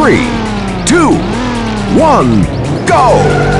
three, two, one, go!